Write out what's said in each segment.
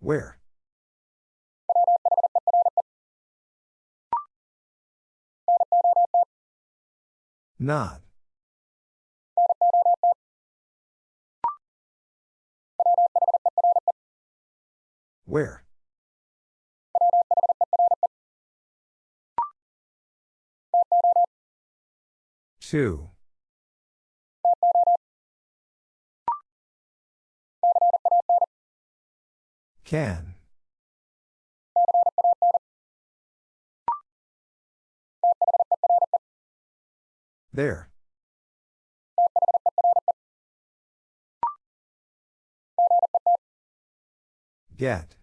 Where? Not. Where? Two. Can. There. Get.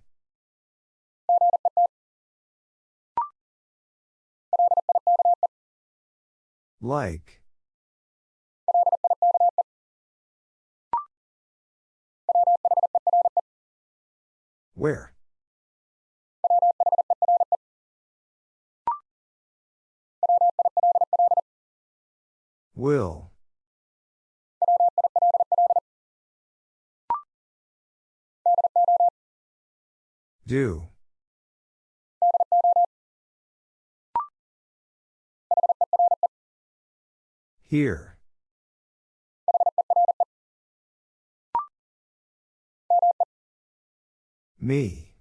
Like. Where? Will. Do. Here. Me.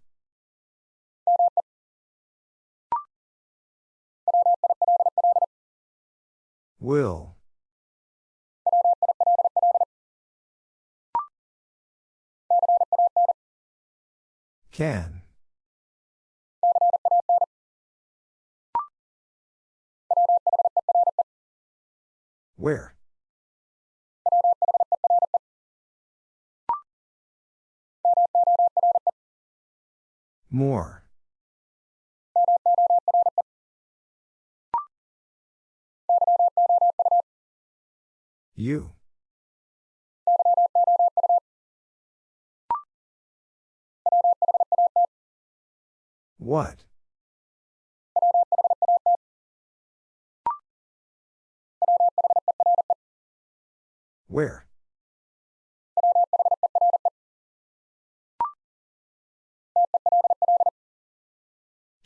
Will. Can. Where? More. You. What? Where?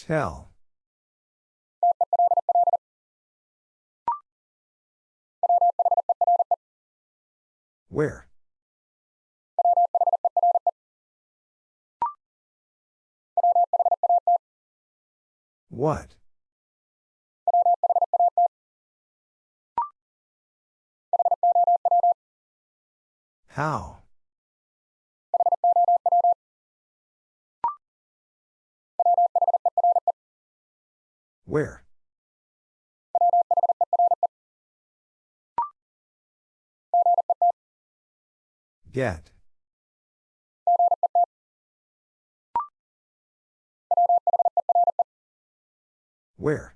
Tell. Where? What? How? Where? Get. Where?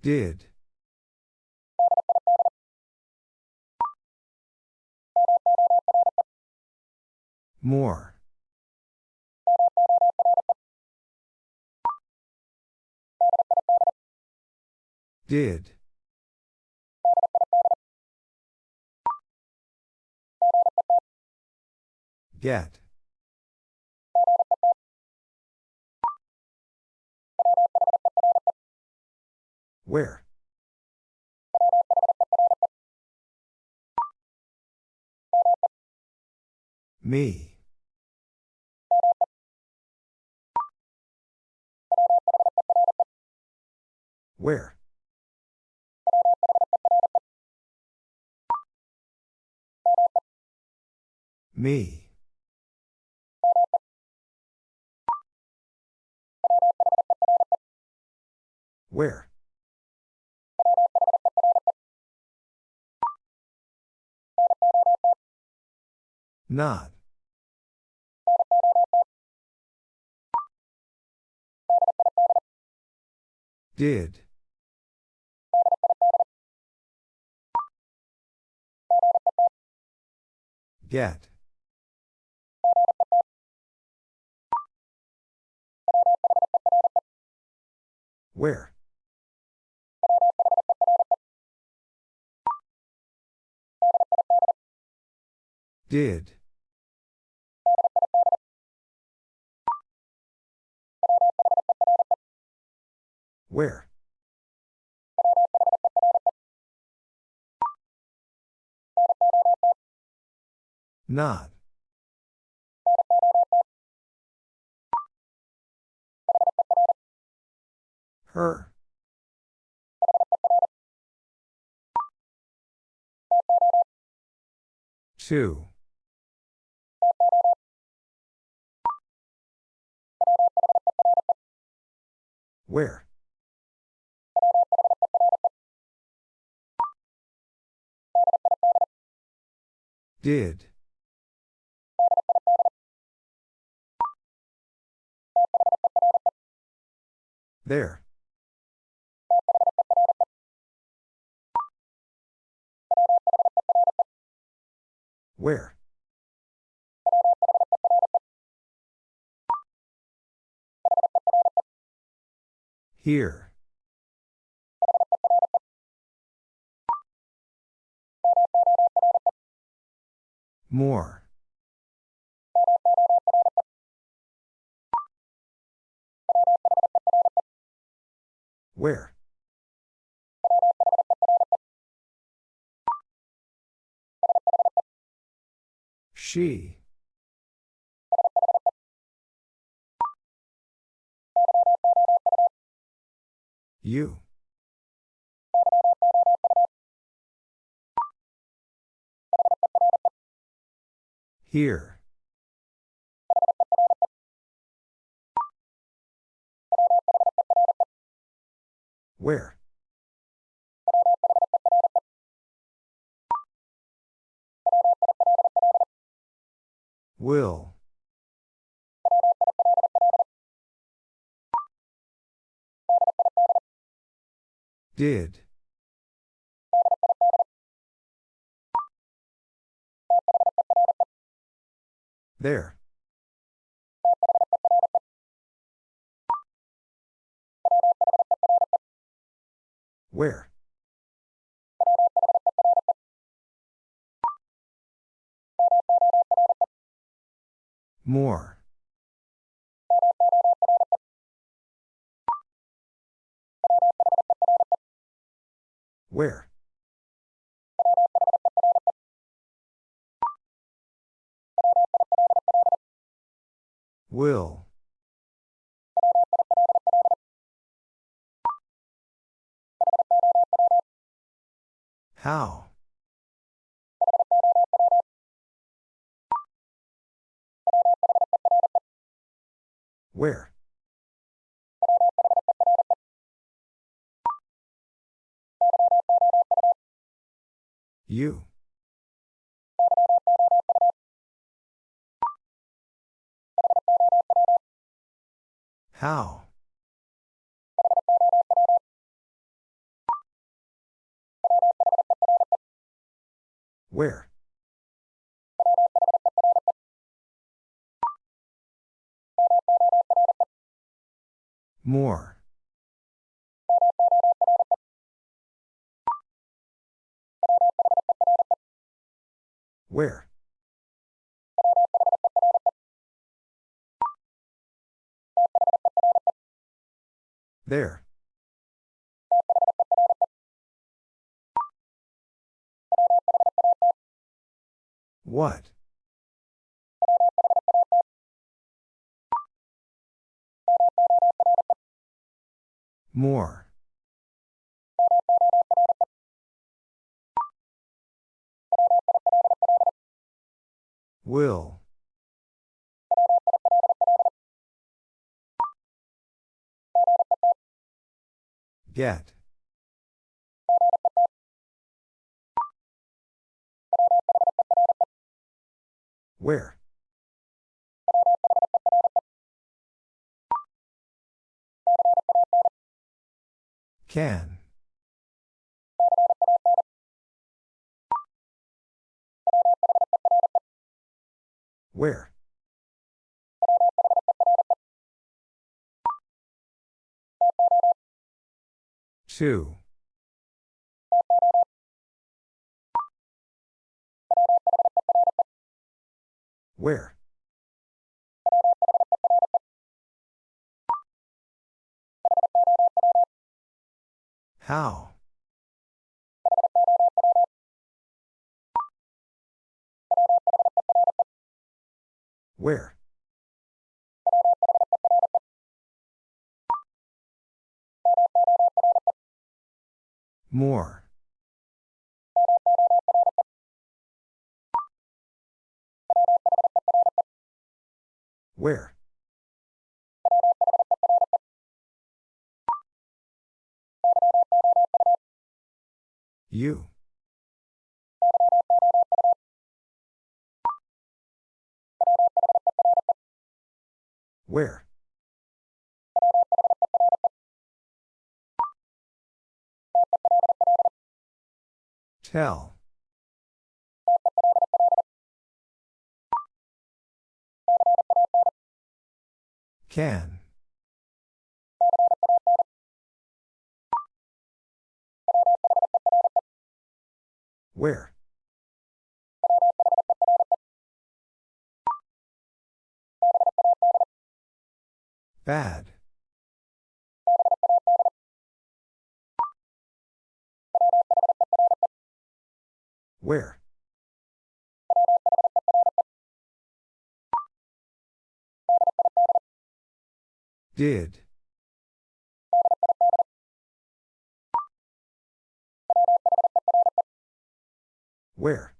Did. More. Did. Get. Where? Me. Where? Me. Where? Not. Did. Get. Where? Did. Where? Not. Her. Two. Where? Did. There. Where? Here. More. Where? She. You. Here. Where? Will. Did. There. Where? More. Where? Will. How? Where? You. How? Where? More. Where? There. What? More. Will. Get. Where? Can. Where? Two. Where? How? Where? More. Where? You. Where? Tell. Can. Where? Bad. Where? Did. Where?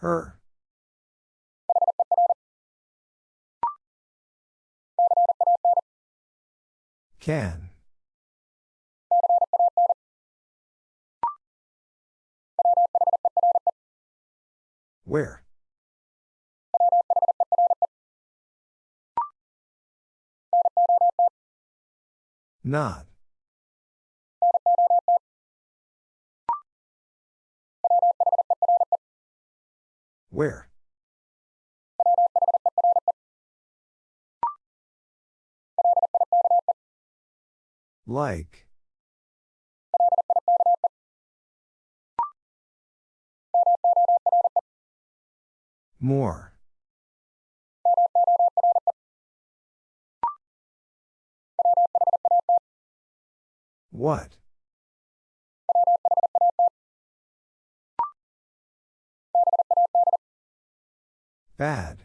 Her. Can. Where? Not. Where? Like. More. What? Bad.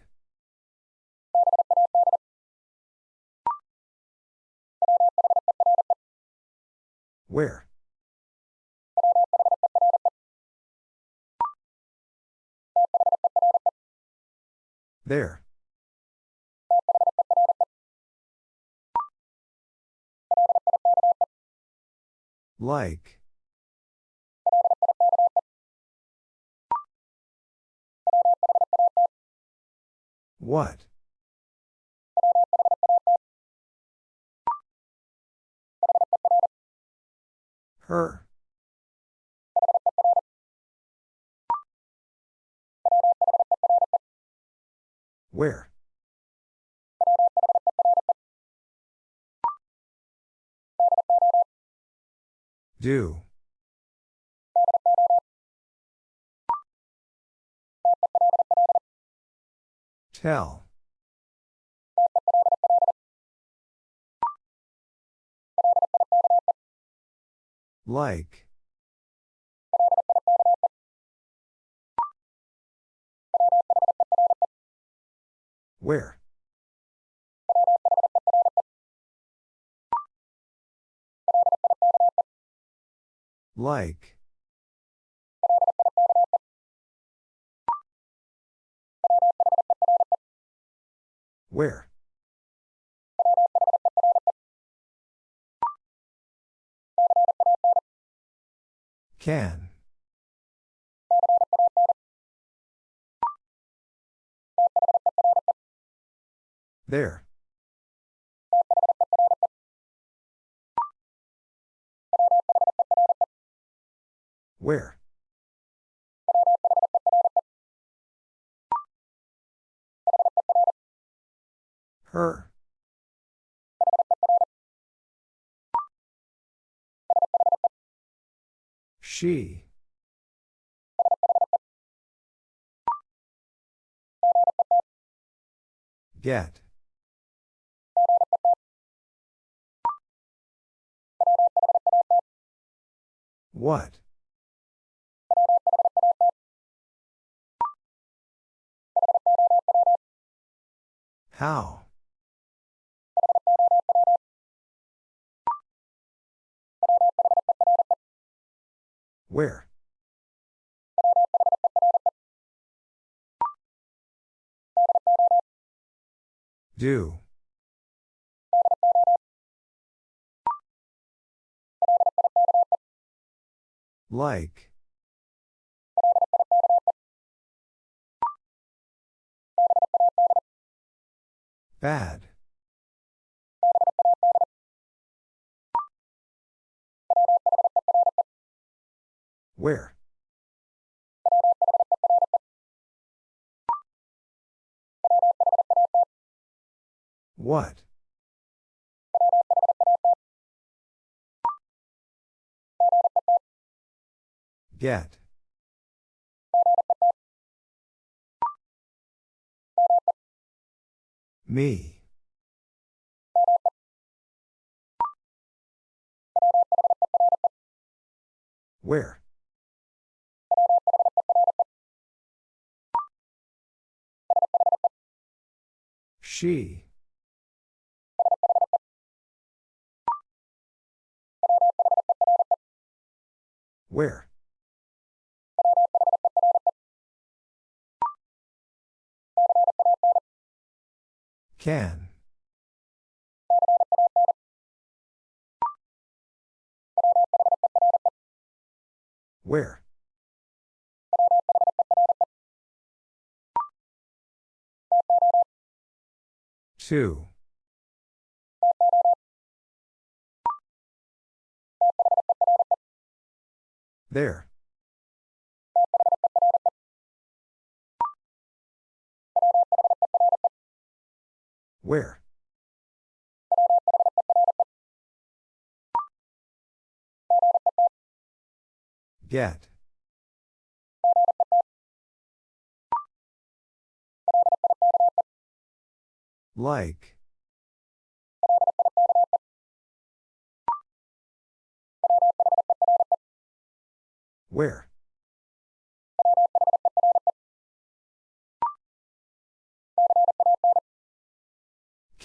Where? There. Like. What? Her. Where? Do. Tell. Like. Where? Like. Where? Can. There. Where? Her. She. Get. What? How? Where? Do. Like. Bad. Where? What? Get. Me. Where? She. Where? Can. Where? Two. There. Where? Get. Like. Where?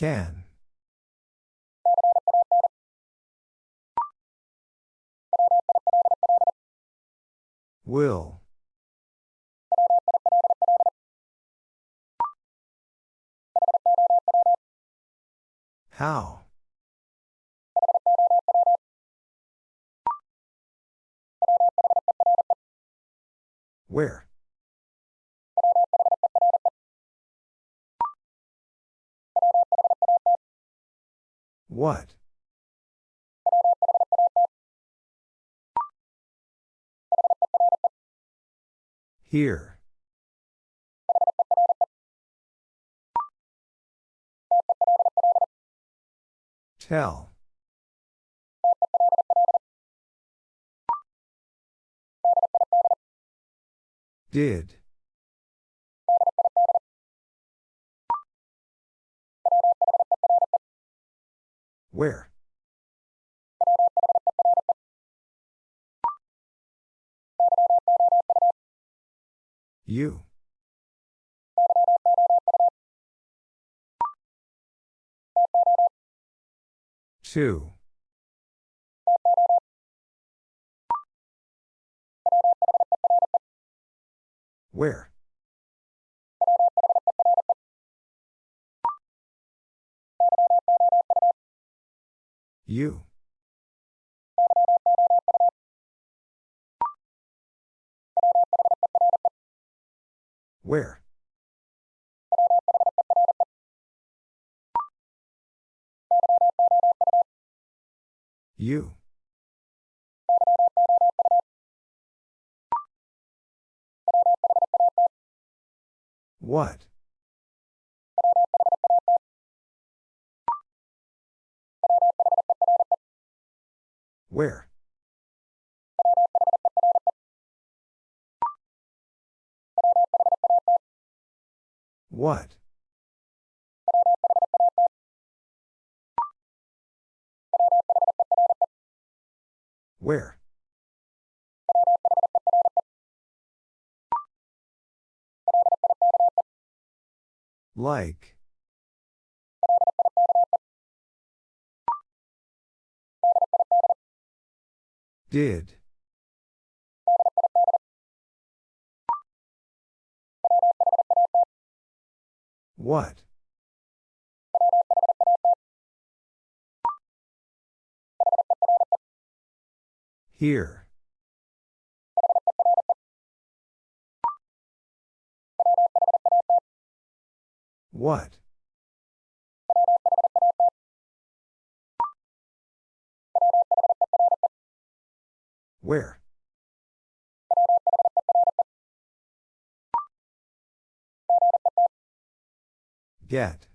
Can. Will. How? Where? What? Here. Tell. Did. Where? You. Two. Where? You. Where? You. What? Where? What? Where? Like. Did. What? Here. What? Where? Get.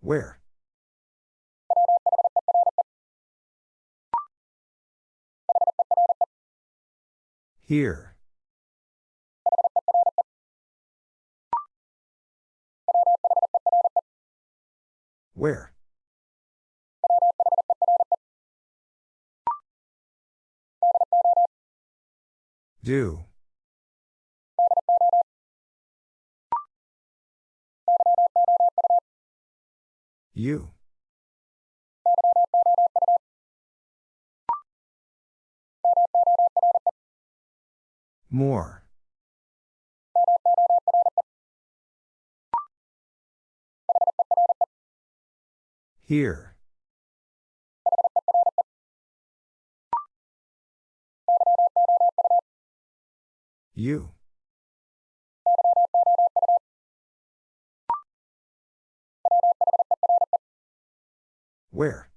Where? Here. Where? Do. You. More. Here. You. Where?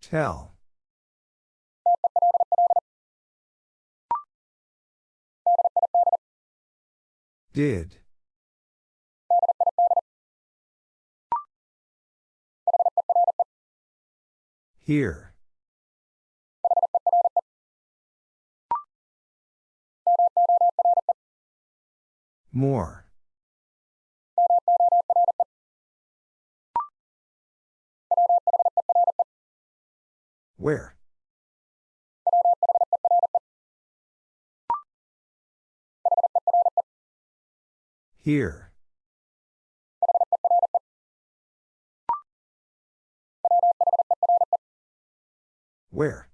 Tell. Did. Here. More. Where? Here. Where?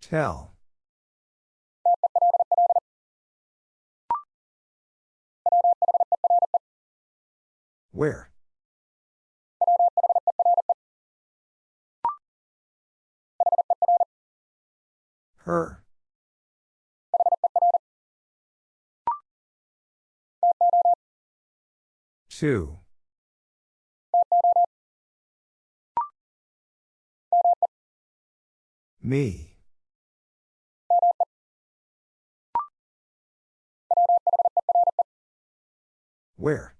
Tell. Where? Her. Two. Me. Where?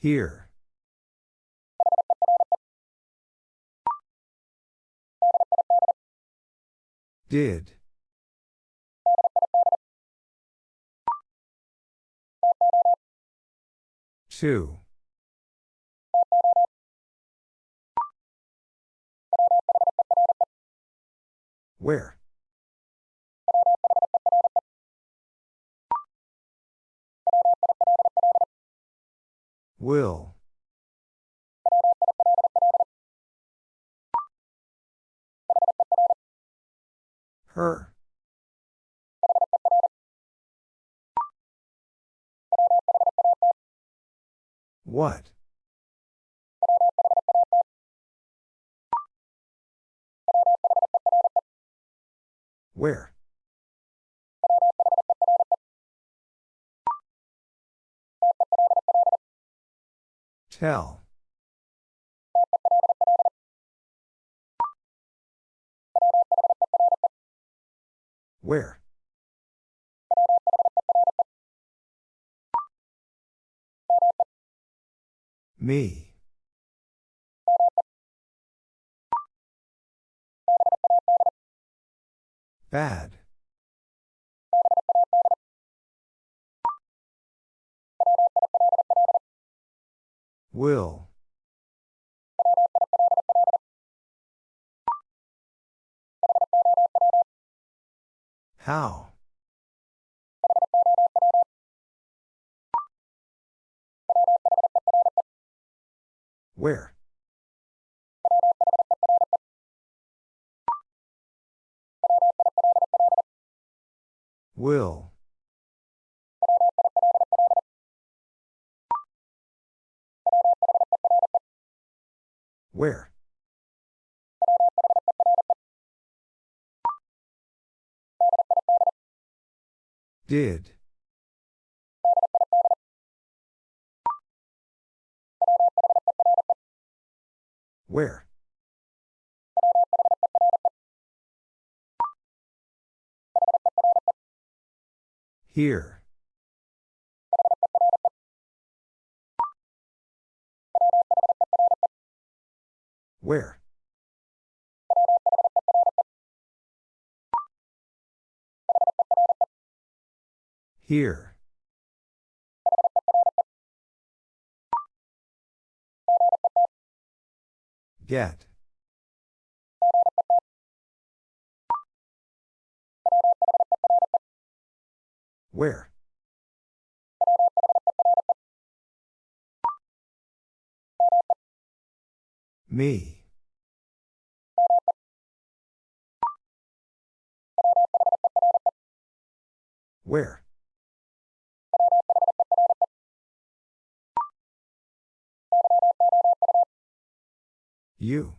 Here. Did. Two. Where? Will. Her. What? Where? Tell. Where? Me. Bad. Will. How? Where? Will. Where? Did. Where? Here. Where? Here. Get. Where? Me. Where? You.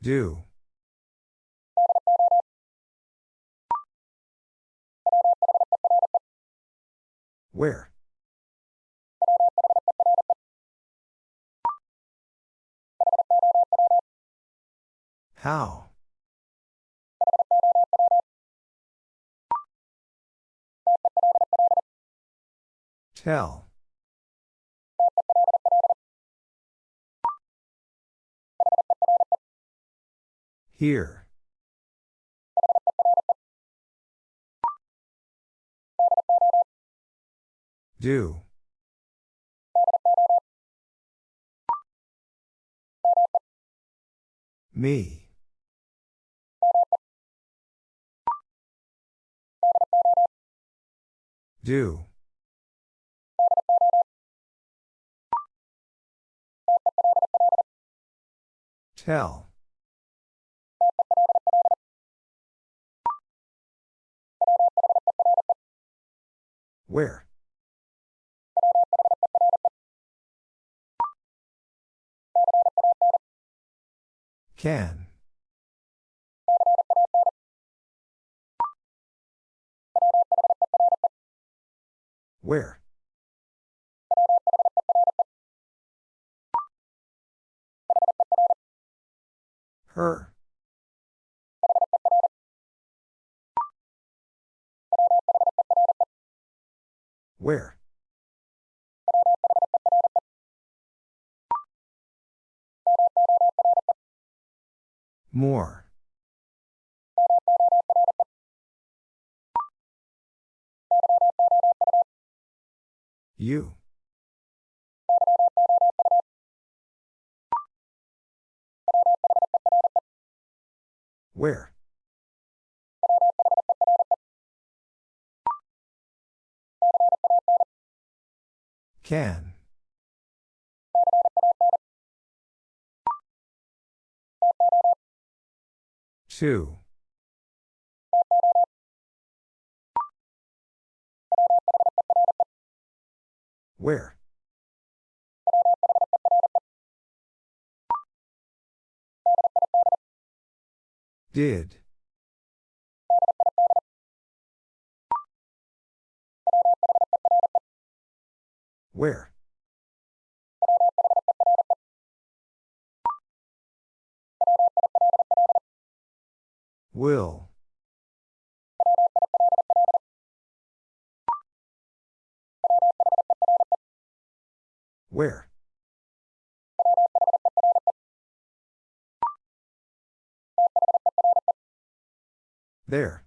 Do. Where? How? Tell. Here. Do. Me. Do. Tell. Where? Can. Where? Her. Where? More. You. Where? Can. Two. Where? Did. Where? Will. Where? There.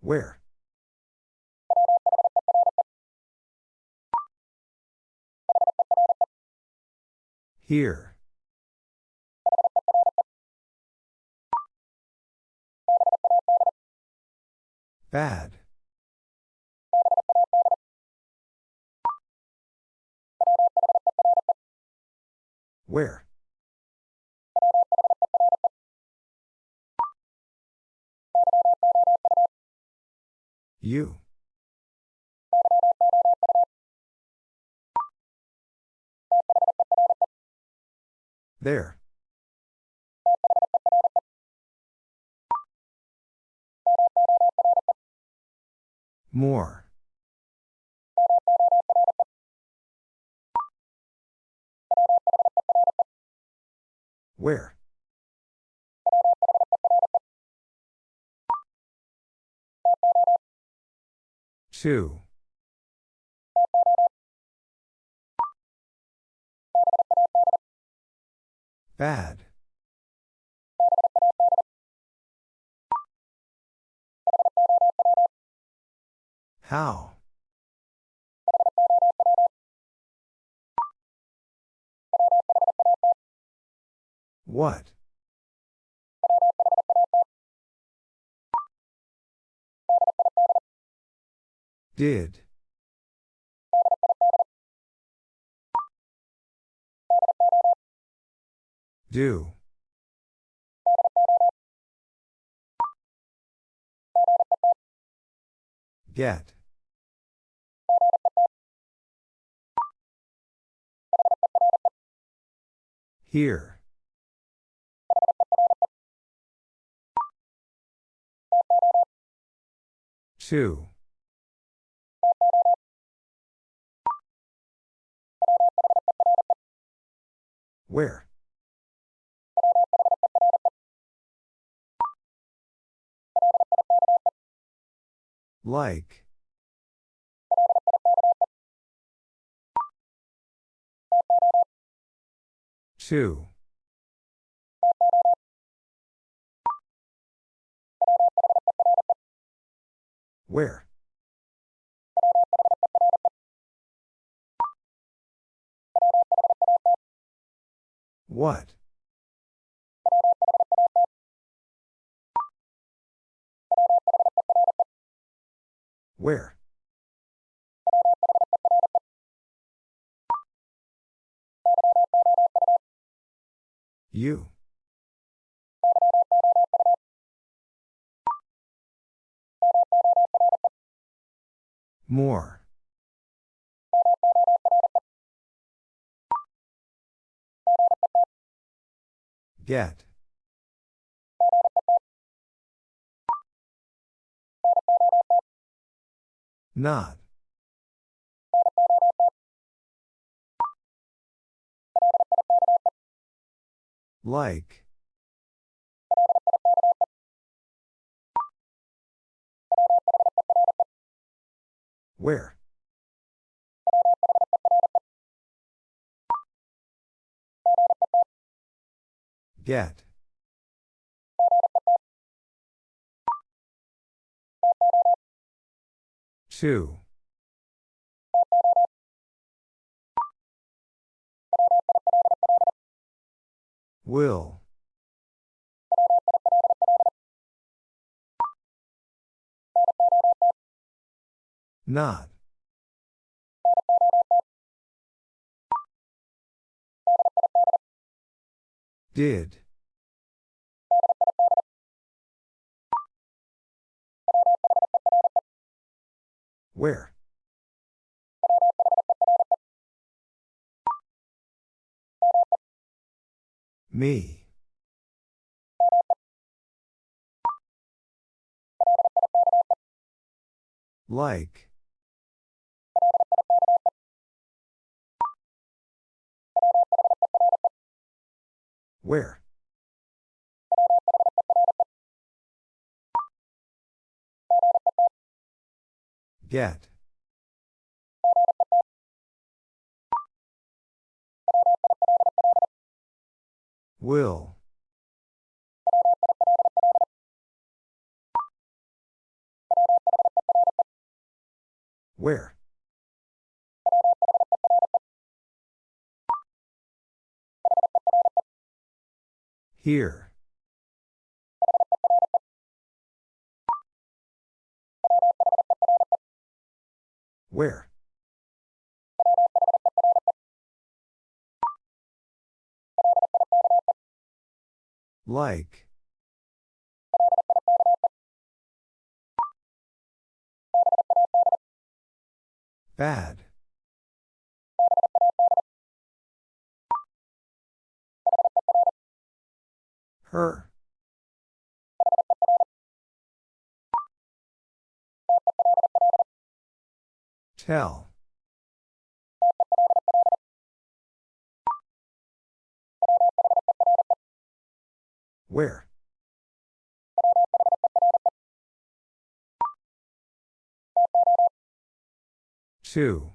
Where? Here. Bad. Where? You. There. More. Where? Two. Bad. How? What? Did. Do. Get. Here. Two. Where? Like. Two. Where? What? Where? You. More. Get. Not. Like. Where? Get. Two. Will. Not. Did. Where? Me. Like. Where? Get. Will. Where? Here. Where? Like. Bad. Her. Tell. Where? Two.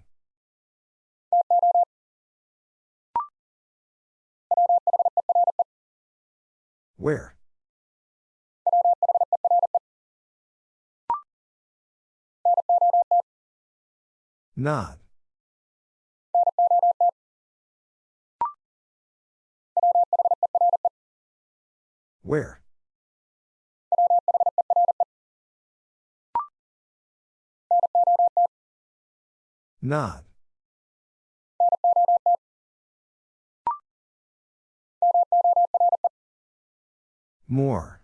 Where? Not. Where? Not. More.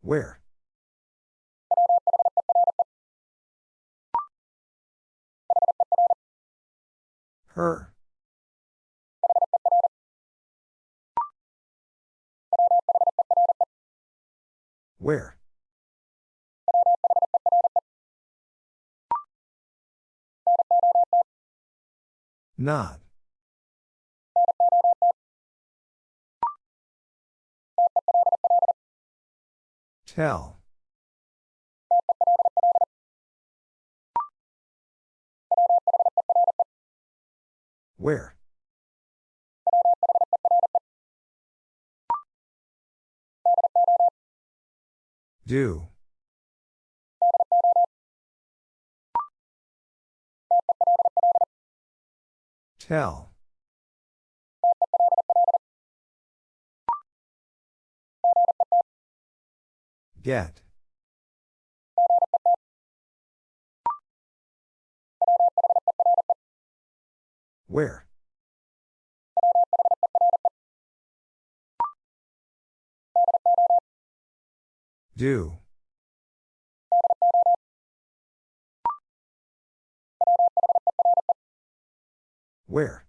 Where? Her. Where? Not. Tell. Where? Do. Tell. Get. Where? Do. Where?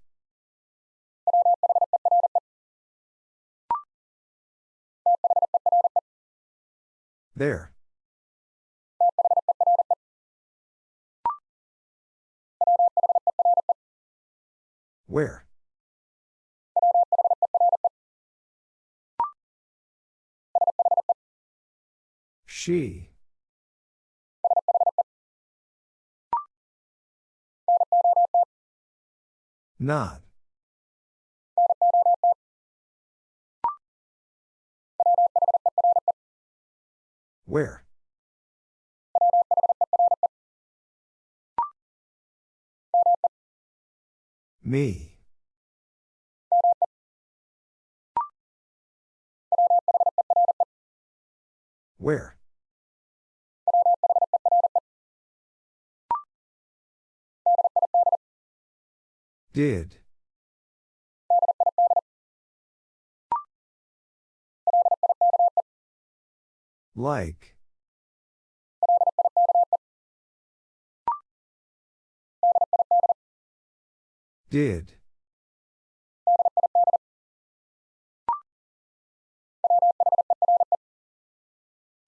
There. Where? She. Not. Where? Me. Where? Did. Like. Did.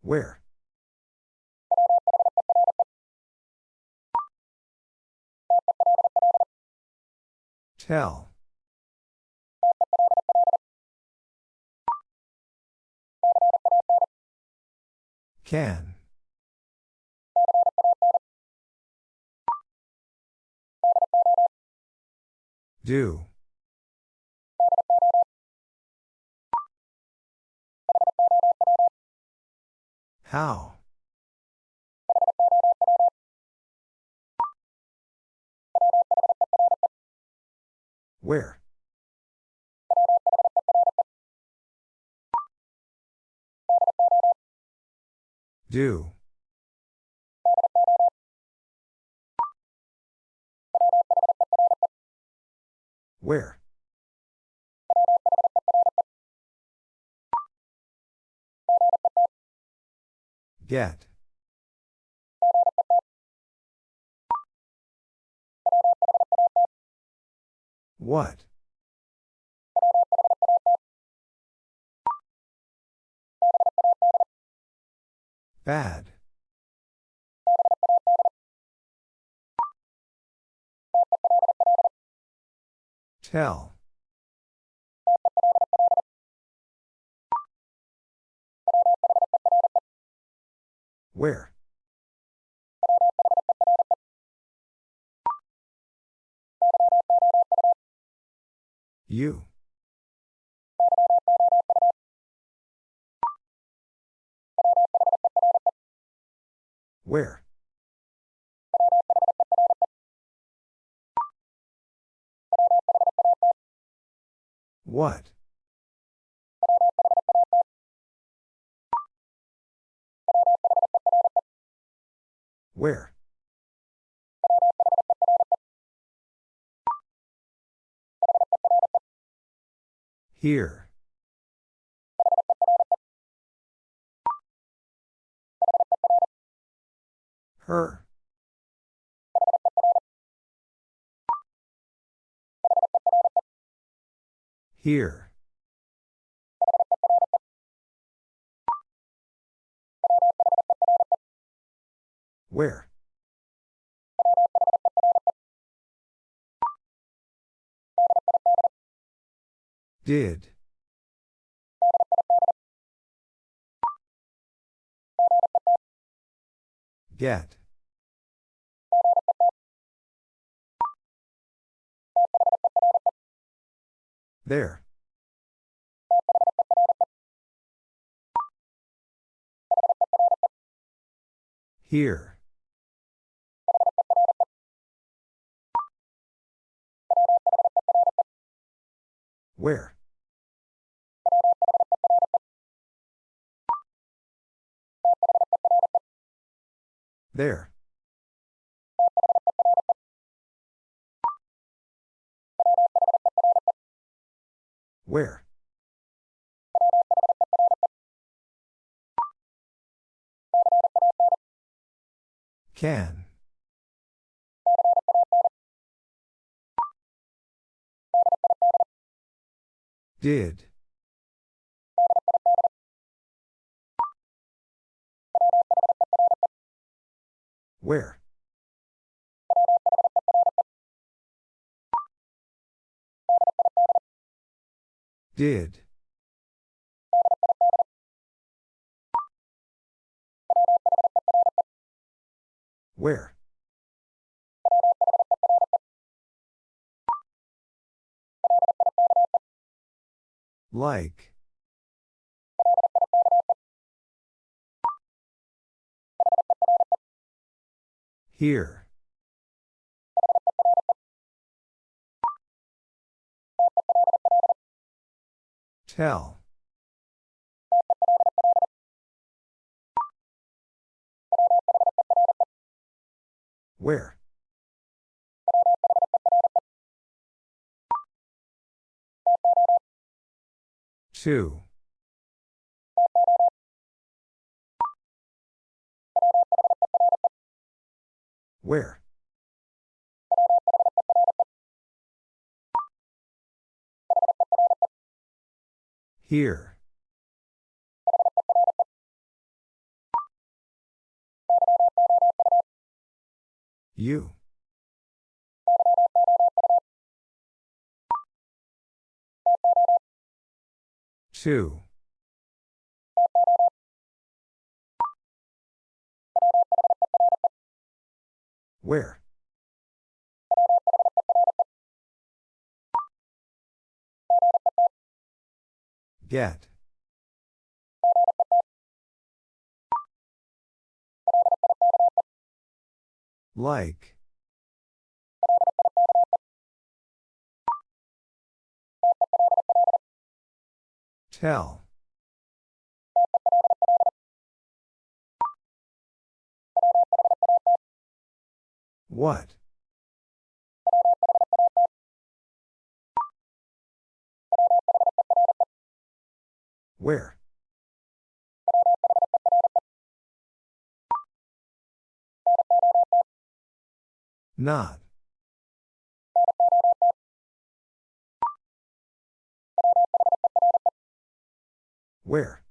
Where? Tell. Can. Do. How? Where? Do. Where? Get. What? Bad. Tell. Where? You. Where? What? Where? Here. Her. Here. Where? Did. Get. There. Here. Where? There. Where? Can. Did. Where? Did. Where? Like. Here. Tell. Where? Two. Where? Here. You. Two. Where? Get. Like. Tell. What? Where? Not. Where?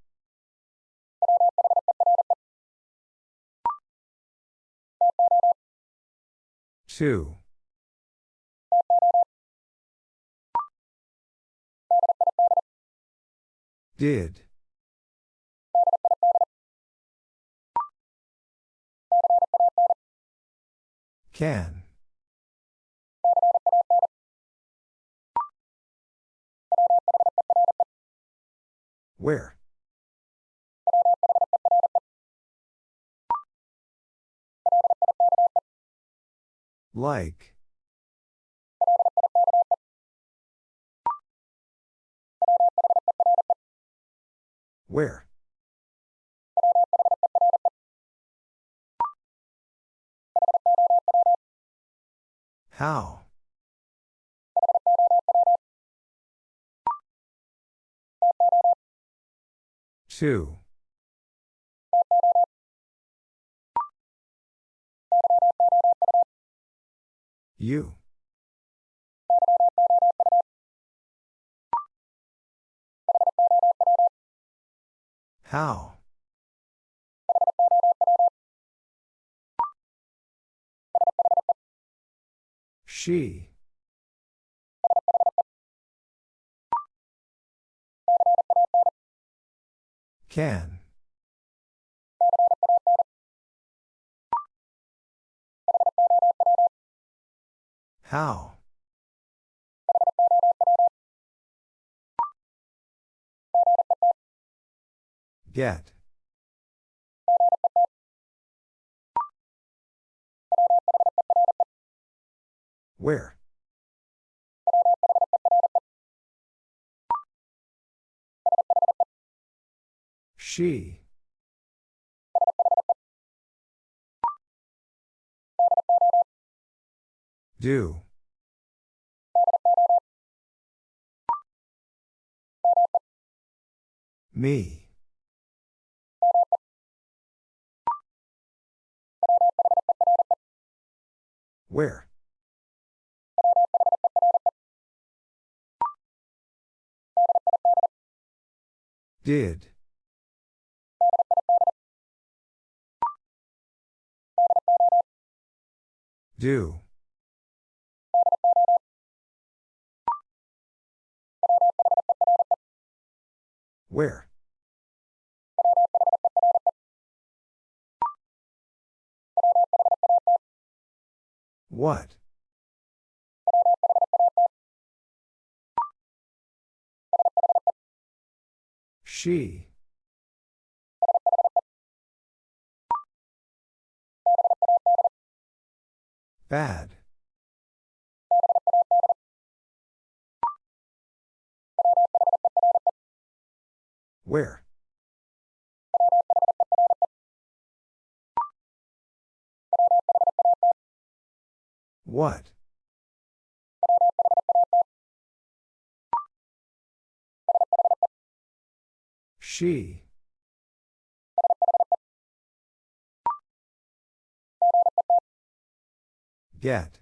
Two. Did. Can. Where? Like. Where? How? Two. You. How? She. Can. How? Get. Where? She. Do. Me. Where? Did. Do. Where? What? She. Bad. Where? What? She. Get.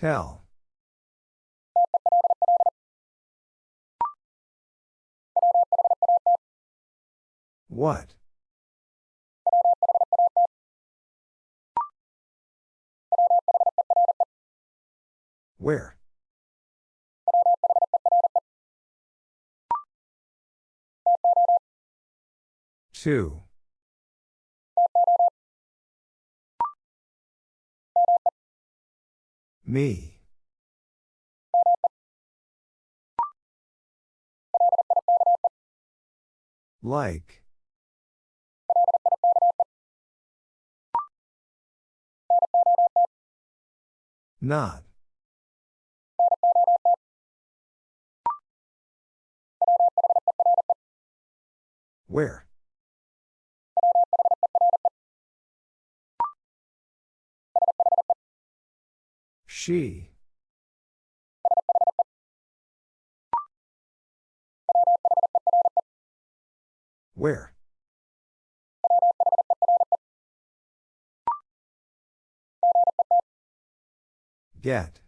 Tell. What? Where? Two. Me. Like. Not. Where? She. Where? Get.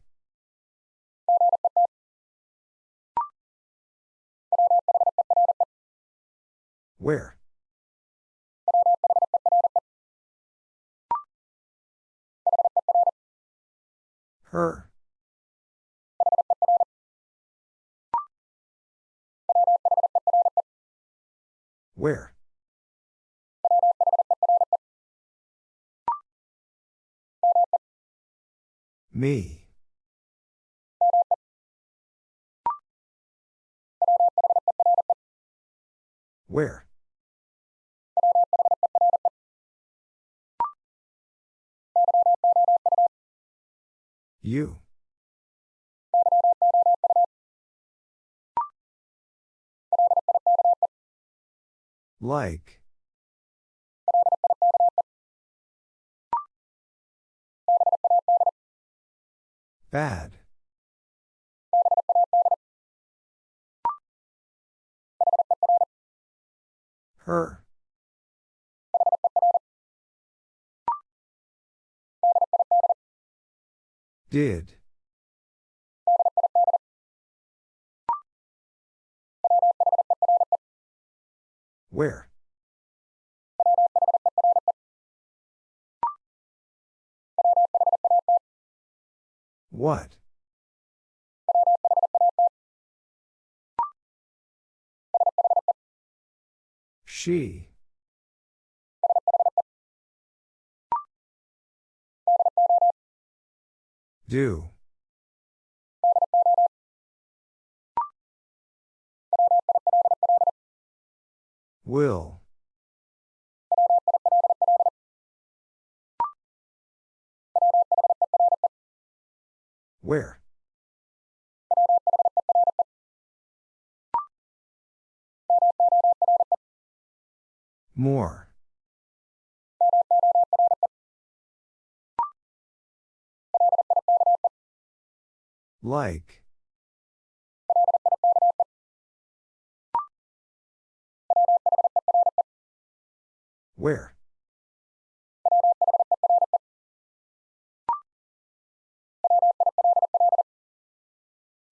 Where? Her. Where? Me. Where? You. Like. Bad. Her. Did. Where? What? She. Do. Will. Where? More. Like. Where?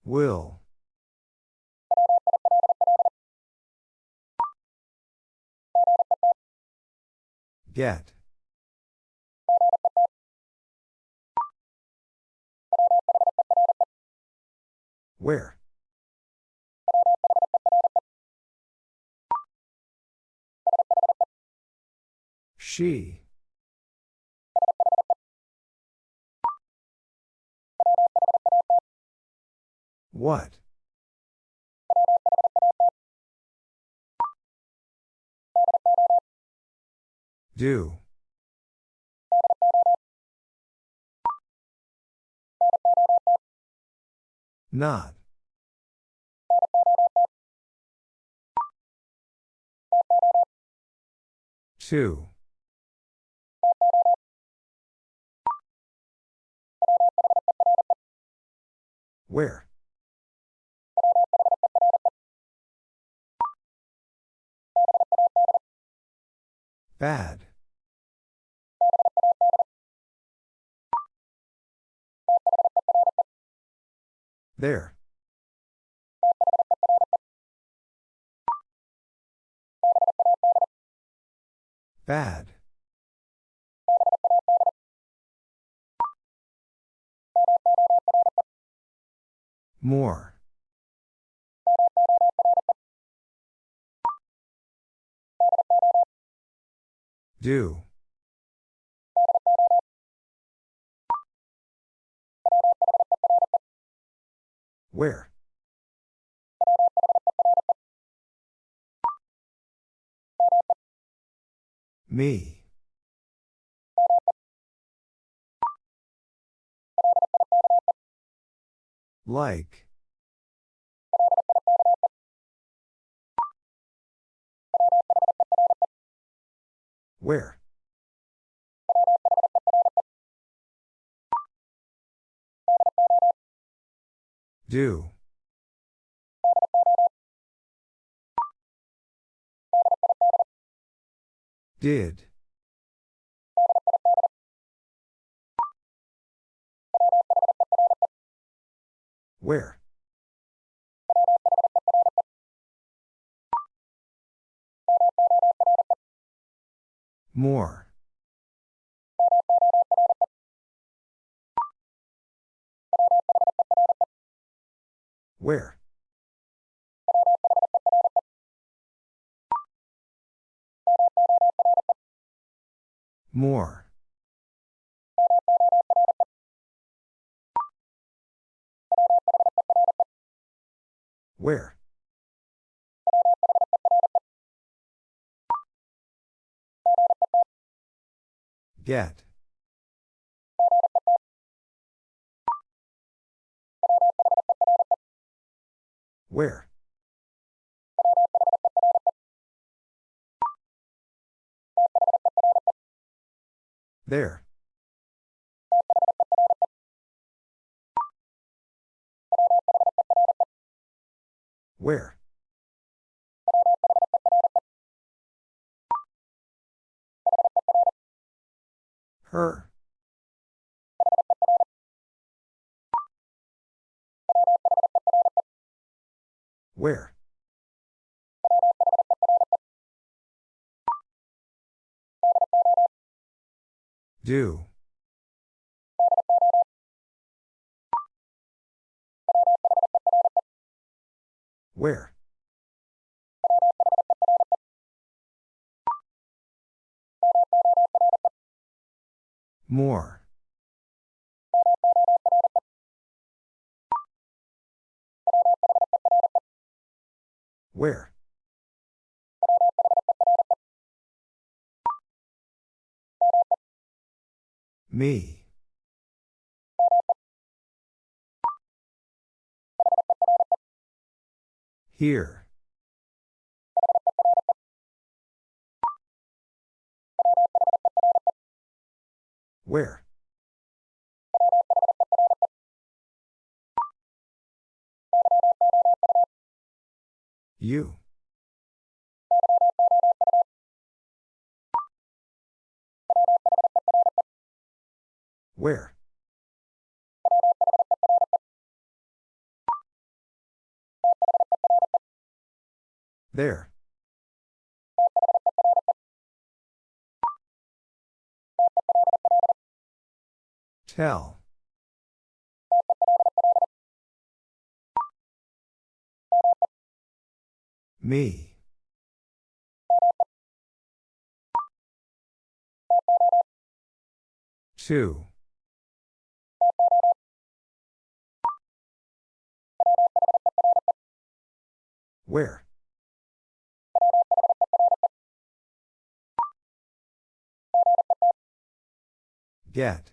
Will. Get. Where? She. What? Do. Not. Two. Where? Bad. There. Bad. More. Do. Where? Me. Like. Where? Do. Did. Where? More. Where? More. Where? Get. Where? There. Where? Her. Where? Do. Where? More. Where? Me. Here. Where? You. Where? There. Tell. Me. Two. Where? Get.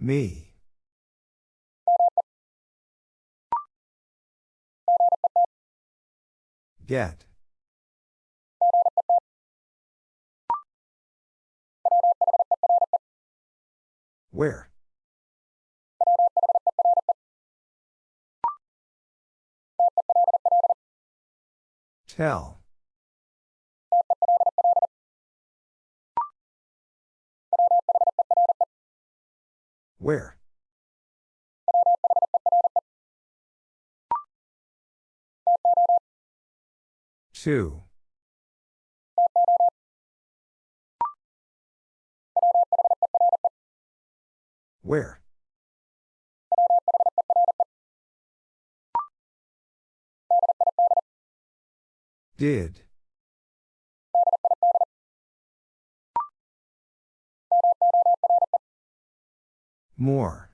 Me. Get. Where? Tell. Where? Two. Where? Did. More.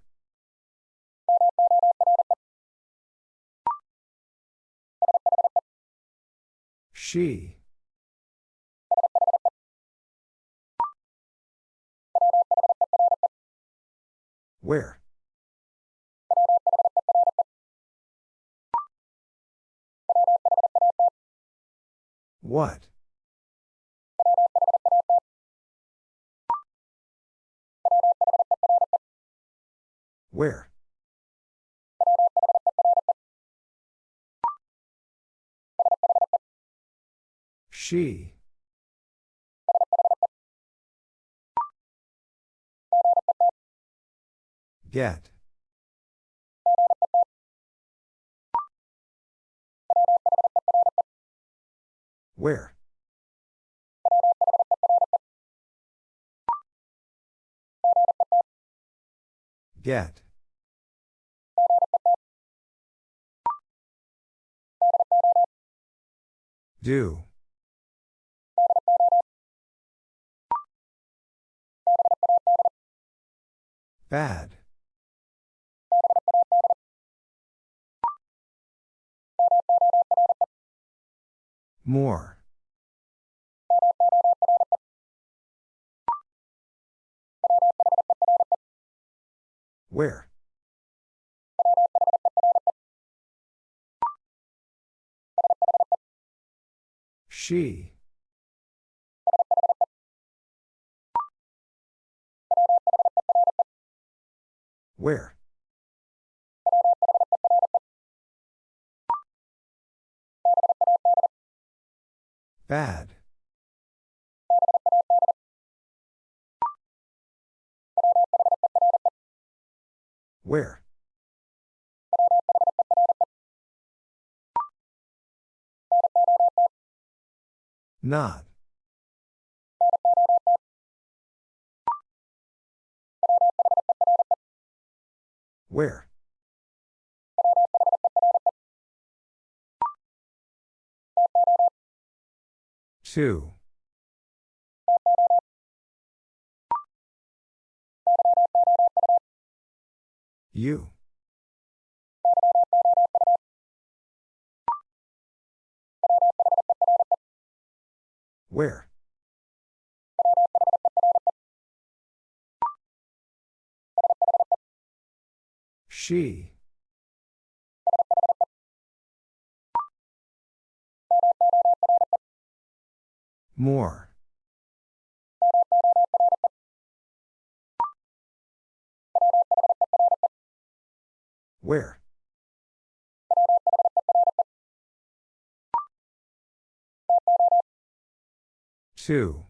She. Where? What? Where? She. Get. Where? Get. Do. Bad. More. Where? She. Where? Bad. Where? Not. Where? Two. You. Where? She. More. Where? Two.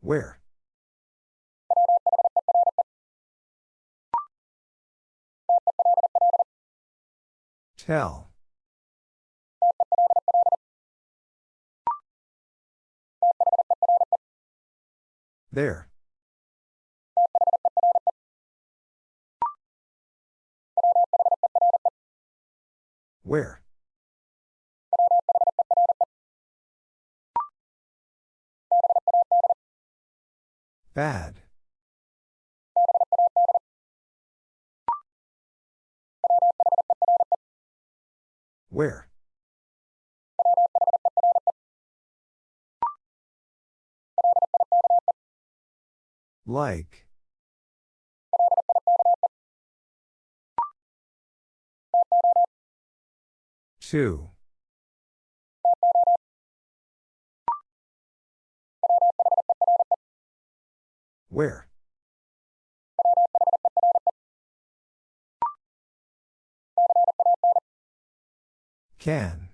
Where? Tell. There. Where? Bad. Where? Like. Two. Where? Can.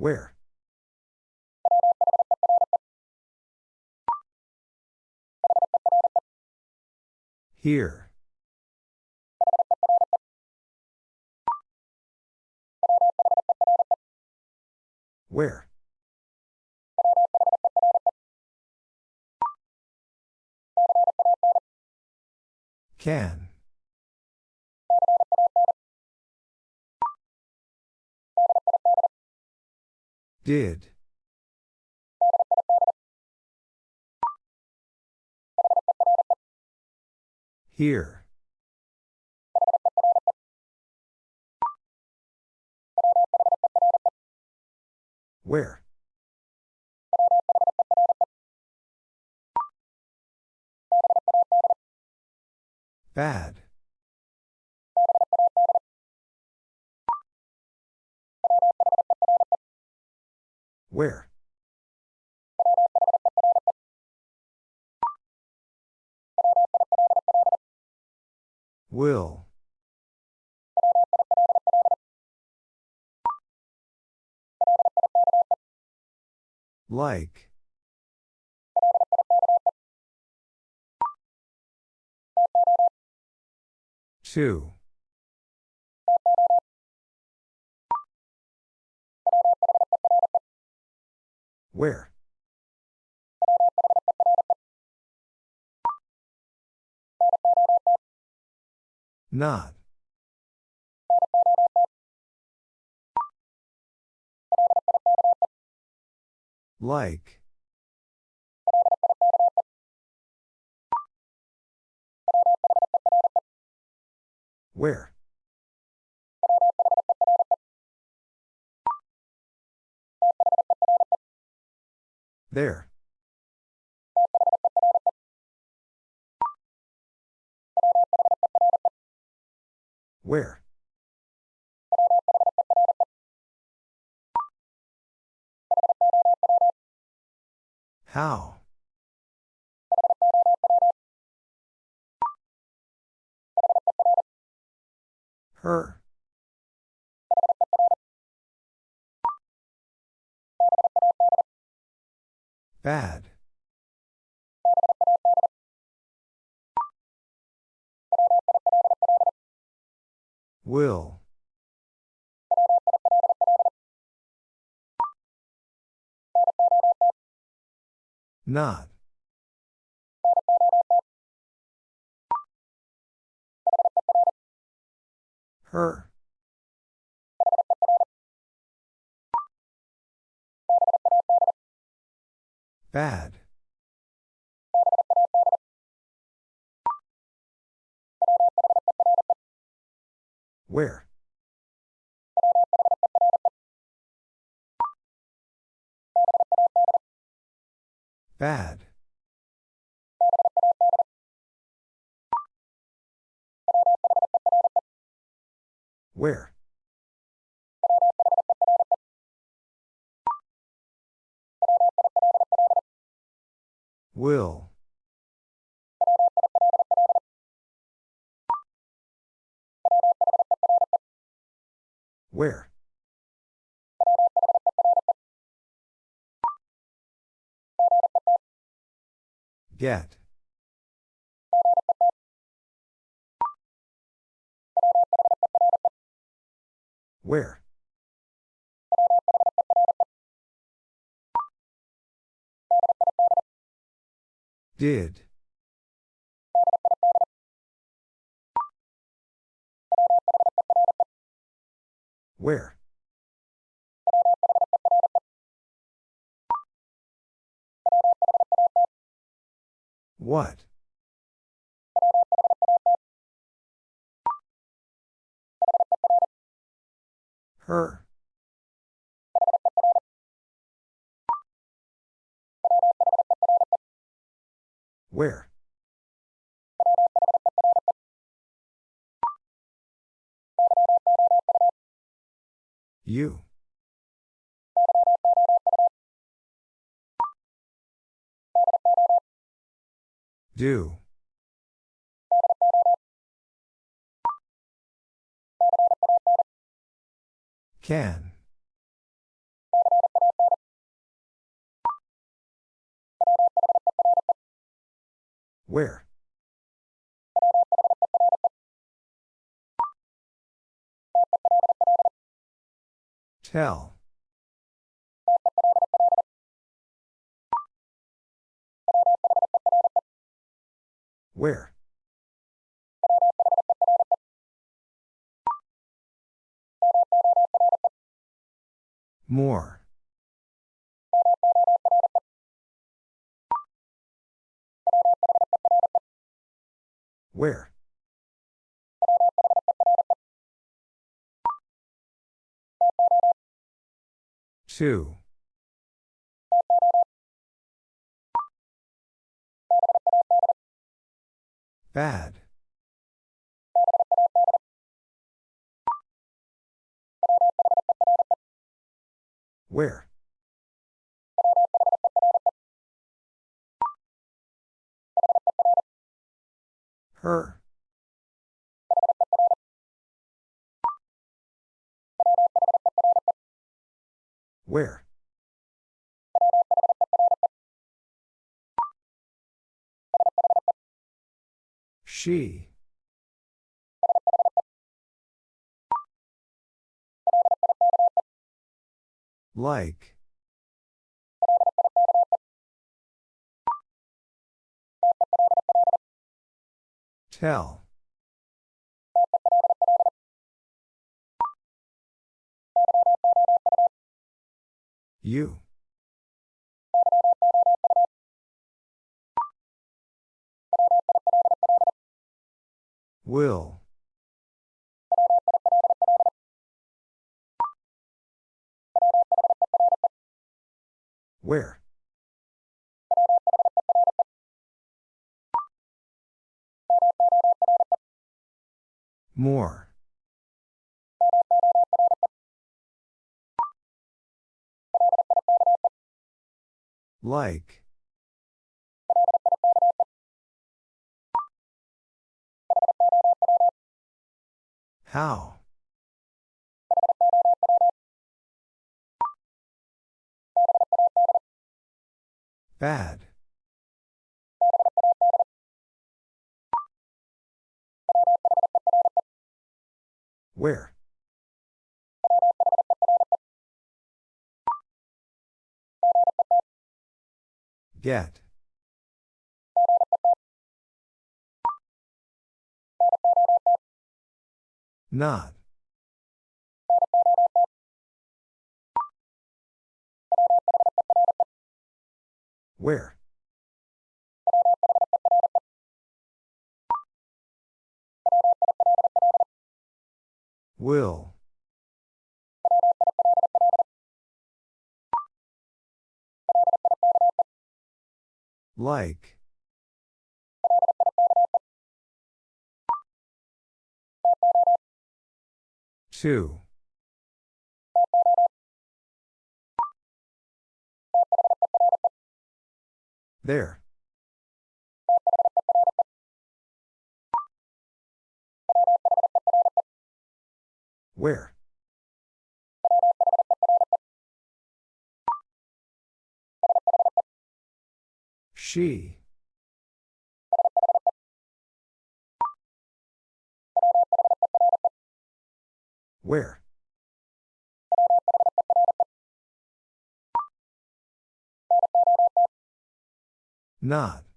Where? Here. Where? Can. Did. Here. Where? Bad. Where? Will. Like. Two. Where? Not. Like. Where? There. Where? How? Her. Bad. Will. Not. Her. Bad. Where? Bad. Where? Will. Where? Get. Where? Did. Where? What? Her. Where? You. Do. Can. Where? Tell. Where? More. Where? Two. Bad. Where? Her. Where? She. Like. Tell. You. Will. Where? More. Like. How? Bad. Where? Get. Not. Where? Will. Like. Two. There. Where? She. Where? Not.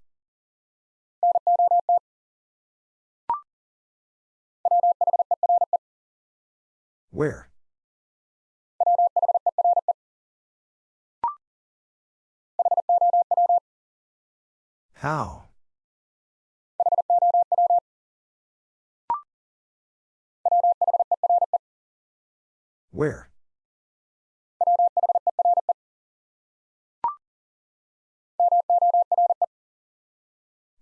Where? How? Where?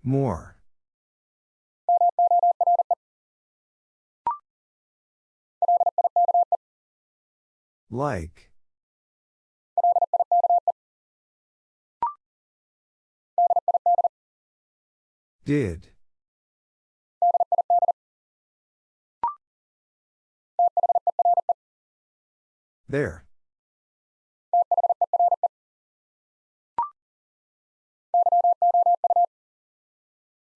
More. Like. Did. There.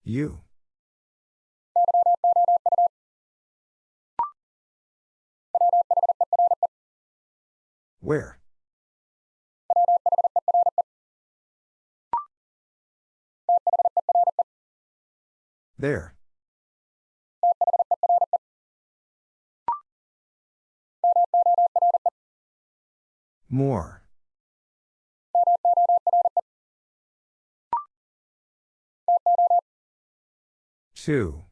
You. Where? There. More. Two.